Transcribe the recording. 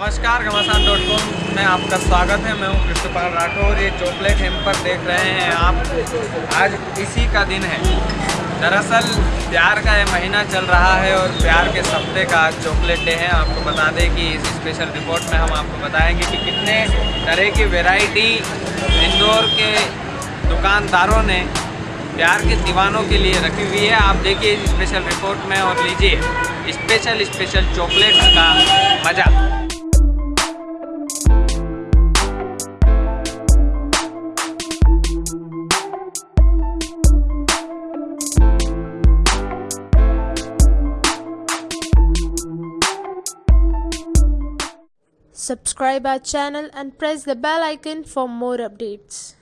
नमस्कार, घमासान dot com में आपका स्वागत है। मैं हूँ कृष्णपाल राठौर, ये चॉकलेट हेम्पर देख रहे हैं आप। आज इसी का दिन है। दरअसल, प्यार का ये महीना चल रहा है और प्यार के सप्ते का आज चॉकलेट डे है। आपको बता दें कि इस स्पेशल रिपोर्ट में हम आपको बताएँगे कि कितने तरह की वेराइटी इंदौर के दुकानदारों ने प्यार के दीवानों के लिए रखी हुई है। आप देखिए इस स्पेशल रिपोर्ट में और लीजिए स्पेशल स्पेशल चॉकलेट्स का मज़ा। Subscribe our channel and press the bell icon for more updates.